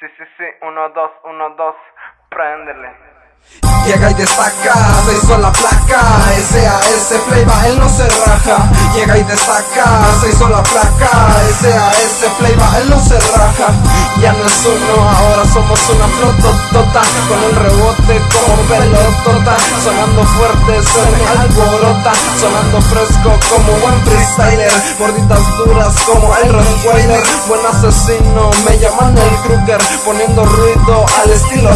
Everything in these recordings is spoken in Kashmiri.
Sí, sí, sí, uno, dos, uno, dos, préndele. Llega y destaca, se hizo la placa SAS Playba, él no se raja. Llega y destaca, se hizo la placa SAS Playba, él no se raja. Ya no es uno, ahora somos una flototota Con el rebote como pelotota Sonando fuerte, se me alborota Sonando fresco como buen freestyler Morditas duras como el Rottweiler Buen asesino, me llaman el Kruger Poniendo ruido al estilo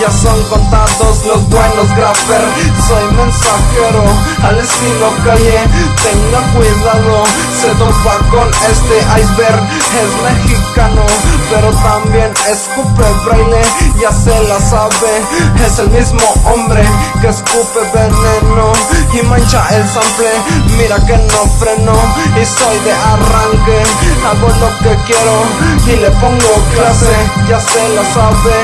Ya son contados los buenos grapper Soy mensajero al estilo calle Tenga cuidado, se topa con este iceberg. Es mexicano, también escupe braille Ya se la sabe, es el mismo hombre que escupe veneno Y mancha el sample, mira que no freno Y soy de arranque, hago lo que quiero Y le pongo clase, ya se la sabe.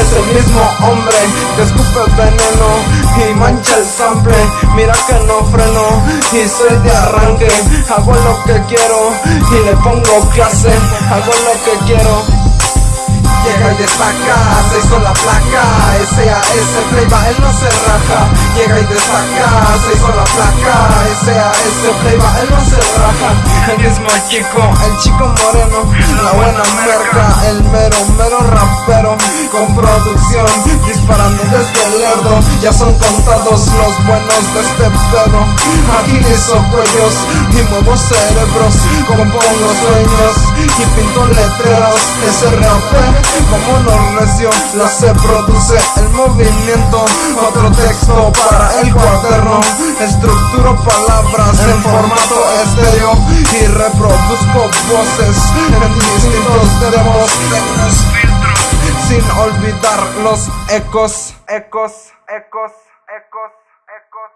Es el mismo hombre que escupe veneno y mancha el sample. Mira que no freno y soy de arranque. Hago lo que quiero y le pongo clase. Hago lo que quiero Llega y destaca, se hizo la placa SAS Playba, él no se raja Llega y destaca, se hizo la placa SAS Playba, él no se raja. El mismo chico, el chico moreno La buena merca, el mero, mero Con producción, disparando desde el lerdo. Ya son contados los buenos de este pedo Agilizo cuellos y muevo cerebros Compongo sueños y pinto letreros. Ese rap como no recio la se produce el movimiento. Otro texto para el cuaderno Estructuro palabras en formato estéreo Y reproduzco voces en distintos demos Sin olvidar los ecos, ecos, ecos, ecos, ecos